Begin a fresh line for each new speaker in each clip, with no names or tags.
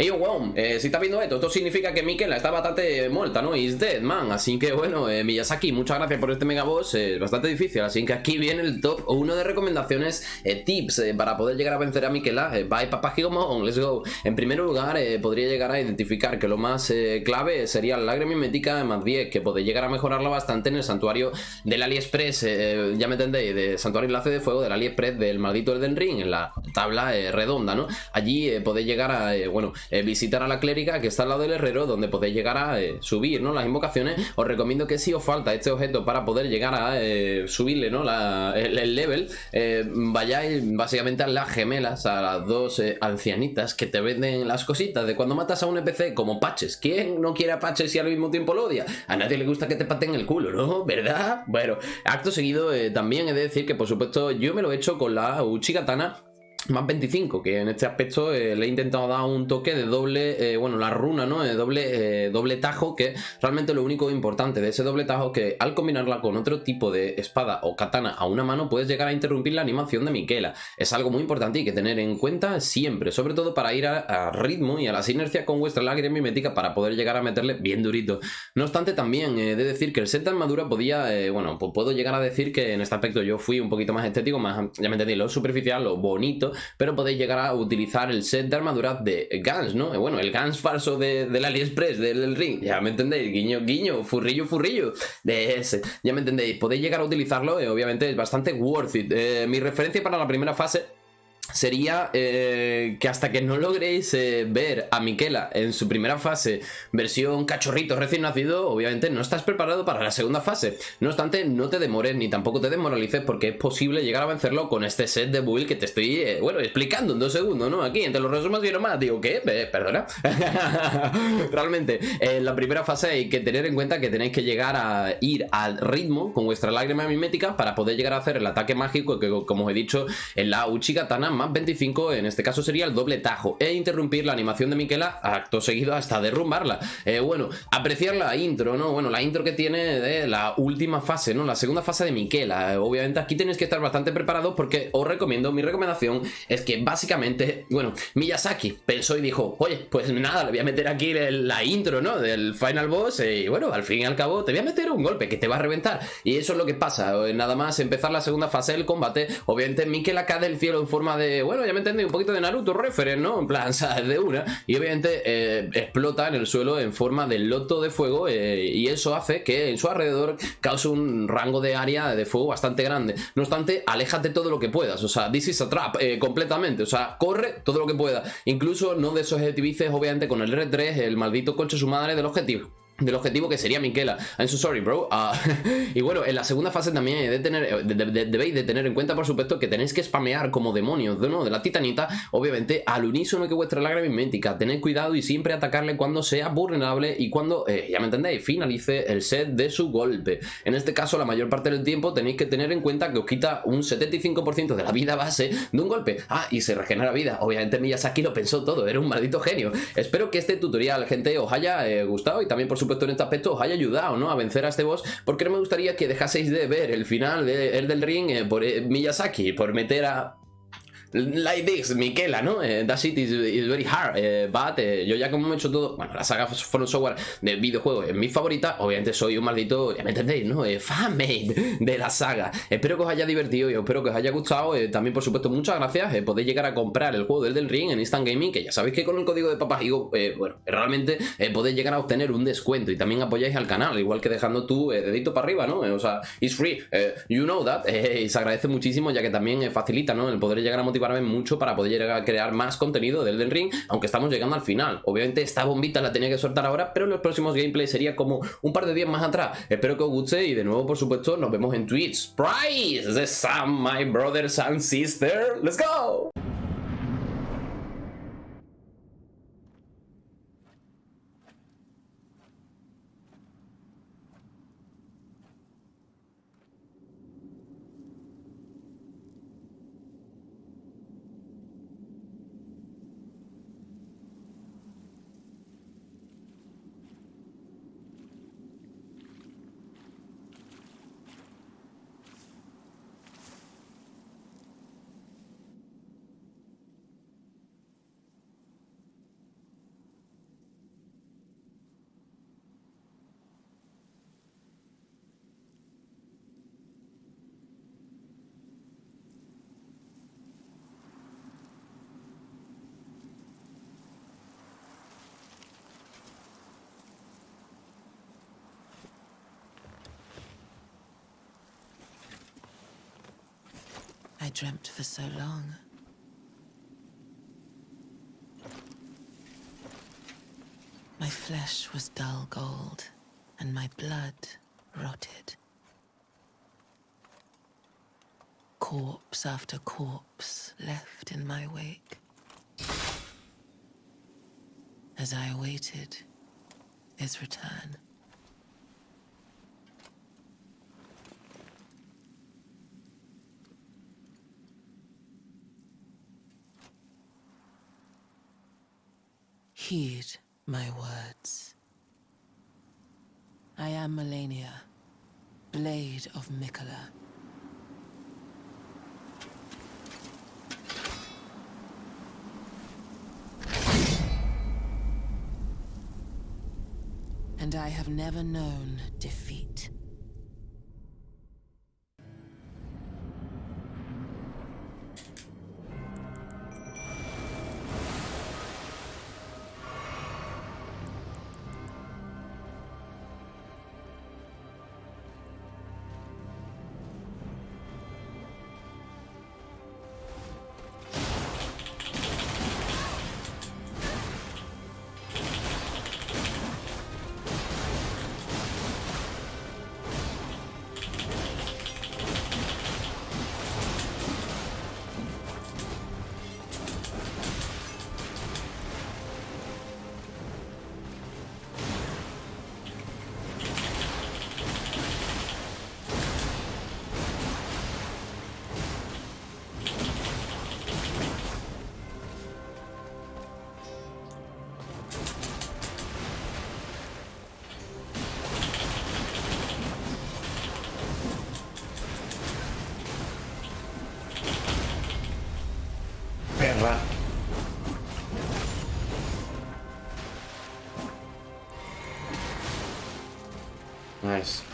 Ey, wow, eh, si estás viendo esto, esto significa que Mikela está bastante muerta, ¿no? Is dead, man. Así que bueno, eh, Miyazaki, muchas gracias por este mega boss. Es bastante difícil, así que aquí viene el top uno de recomendaciones, eh, tips para poder llegar a vencer a Mikela. bye, papá on, let's go. En primer lugar, podría llegar a identificar que lo más clave sería la lágrima mimética más 10, que podéis llegar a mejorarla bastante en el santuario del AliExpress, ya me entendéis, de santuario enlace de fuego del AliExpress del maldito Elden Ring, en la tabla redonda, ¿no? Allí podéis llegar a, bueno, eh, visitar a la clériga que está al lado del herrero donde podéis llegar a eh, subir ¿no? las invocaciones os recomiendo que si os falta este objeto para poder llegar a eh, subirle ¿no? el, level vayáis básicamente a las gemelas a las dos ancianitas que te venden las cositas de cuando matas a un NPC como patches ¿quién no quiere a patches y al mismo tiempo lo odia? a nadie le gusta que te paten el culo ¿no? ¿verdad? bueno acto seguido también he de decir que por supuesto yo me lo he hecho con la Uchigatana más 25, que en este aspecto eh, le he intentado dar un toque de doble, eh, bueno, la runa, ¿no? De doble, eh, doble tajo, que realmente lo único importante de ese doble tajo es que al combinarla con otro tipo de espada o katana a una mano puedes llegar a interrumpir la animación de Miquela. Es algo muy importante y que tener en cuenta siempre, sobre todo para ir a, ritmo y a la sinergia con vuestra lágrima mimética para poder llegar a meterle bien durito. No obstante, también he de decir que el set de armadura podía, bueno, pues puedo llegar a decir que en este aspecto yo fui un poquito más estético, más, ya me entendí, lo superficial, lo bonito, pero podéis llegar a utilizar el set de armadura de Gans, ¿no? Bueno, el Gans falso de, del AliExpress, del, ring, ya me entendéis, guiño, guiño, furrillo, furrillo, de ese, ya me entendéis, podéis llegar a utilizarlo, eh, obviamente es bastante worth it. Eh, mi referencia para la primera fase sería eh, que hasta que no logréis eh, ver a Miquela en su primera fase, versión cachorrito recién nacido, obviamente no estás preparado para la segunda fase. No obstante, no te demores ni tampoco te desmoralices porque es posible llegar a vencerlo con este set de build que te estoy, eh, bueno, explicando en dos segundos, ¿no? Aquí, entre los resumos y más, digo, ¿qué? perdona. Realmente, en la primera fase hay que tener en cuenta que tenéis que llegar a ir al ritmo con vuestra lágrima mimética para poder llegar a hacer el ataque mágico que, como os he dicho, en la Uchigatana más 25, en este caso sería el doble tajo, e interrumpir la animación de Miquela acto seguido hasta derrumbarla. Eh, bueno, apreciar la intro, ¿no? Bueno, la intro que tiene de la última fase, ¿no? La segunda fase de Miquela. Eh, obviamente aquí tenéis que estar bastante preparados porque os recomiendo, mi recomendación es que básicamente, bueno, Miyazaki pensó y dijo, oye, pues nada, le voy a meter aquí la intro, ¿no? Del Final Boss eh, y bueno, al fin y al cabo te voy a meter un golpe que te va a reventar. Y eso es lo que pasa, nada más empezar la segunda fase del combate, obviamente Miquela cae del cielo en forma de bueno, ya me entendí, un poquito de Naruto referent, ¿no? En plan, ¿sabes? De una. Y obviamente eh, explota en el suelo en forma de loto de fuego eh, y eso hace que en su alrededor cause un rango de área de fuego bastante grande. No obstante, aléjate todo lo que puedas, o sea, this is a trap eh, completamente, o sea, corre todo lo que pueda. Incluso no desobjetivices, obviamente, con el R3, el maldito coche su madre del objetivo del objetivo que sería Miquela. I'm so sorry, bro. Ah, y bueno, en la segunda fase también debéis de tener en cuenta, por supuesto, que tenéis que spamear como demonios de, ¿no? de la titanita, obviamente, al unísono que vuestra lágrima mimética. Tened cuidado y siempre atacarle cuando sea vulnerable y cuando, eh, ya me entendéis, finalice el set de su golpe. En este caso, la mayor parte del tiempo tenéis que tener en cuenta que os quita un 75% de la vida base de un golpe. Ah, y se regenera vida. Obviamente Miyazaki lo pensó todo, era un maldito genio. Espero que este tutorial, gente, os haya eh, gustado y también, por supuesto, supuesto en aspecto os haya ayudado ¿no? a vencer a este boss porque no me gustaría que dejaseis de ver el final de El del Ring eh, por eh, Miyazaki, por meter a like this, Miquela, ¿no? Eh, that shit is, very hard, eh, but eh, yo ya como he hecho todo, bueno, la saga From Software de videojuegos es mi favorita, obviamente soy un maldito, ya me entendéis, ¿no? fanmade de la saga. Espero que os haya divertido y espero que os haya gustado. también, por supuesto, muchas gracias. podéis llegar a comprar el juego del del Ring en Instant Gaming, que ya sabéis que con el código de Papajigo, bueno, realmente podéis llegar a obtener un descuento y también apoyáis al canal, igual que dejando tu dedito para arriba, ¿no? o sea, it's free, you know that, y se agradece muchísimo ya que también facilita, ¿no? El poder llegar a motivar mucho para poder llegar a crear más contenido del Elden Ring, aunque estamos llegando al final. Obviamente esta bombita la tenía que soltar ahora, pero en los próximos gameplays sería como un par de días más atrás. Espero que os guste y de nuevo, por supuesto, nos vemos en Twitch. Price the sun, my brothers and sisters. Let's go!
I dreamt for so long. My flesh was dull gold, and my blood rotted. Corpse after corpse left in my wake. As I awaited his return. Heed my words. I am Melania, Blade of Mikola. And I have never known defeat.
Nice.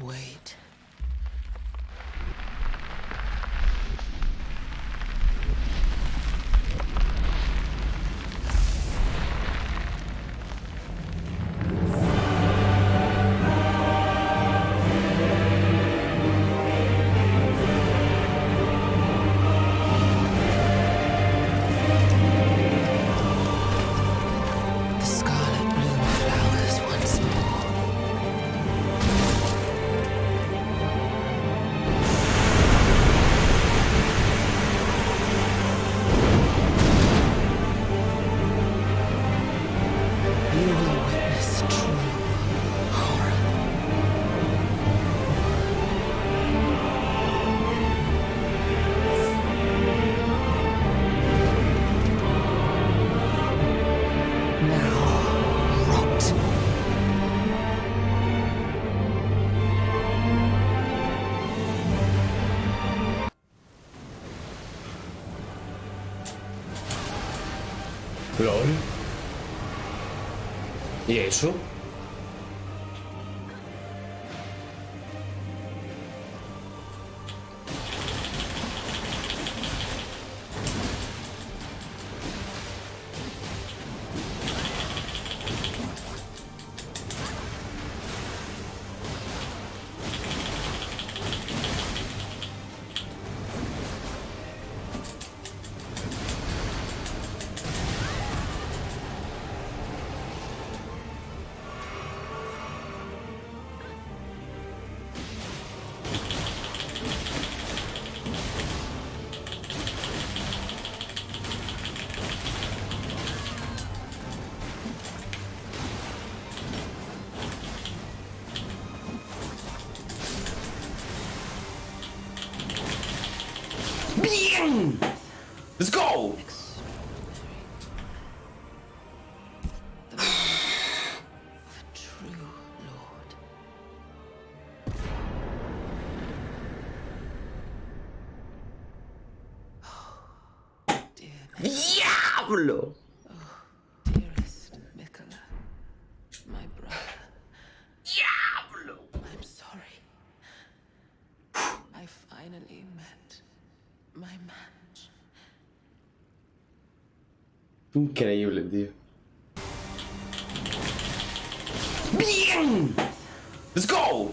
Wait.
LOL. ¿Y eso? Increíble, tío. ¡Bien! ¡Let's go!